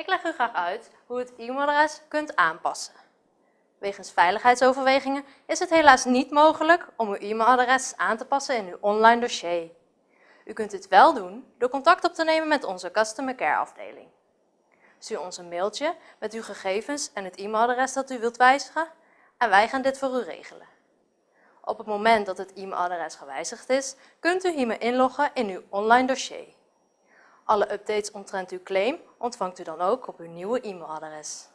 Ik leg u graag uit hoe u het e-mailadres kunt aanpassen. Wegens veiligheidsoverwegingen is het helaas niet mogelijk om uw e-mailadres aan te passen in uw online dossier. U kunt dit wel doen door contact op te nemen met onze Customer Care afdeling. Stuur ons een mailtje met uw gegevens en het e-mailadres dat u wilt wijzigen en wij gaan dit voor u regelen. Op het moment dat het e-mailadres gewijzigd is, kunt u hiermee inloggen in uw online dossier. Alle updates omtrent uw claim ontvangt u dan ook op uw nieuwe e-mailadres.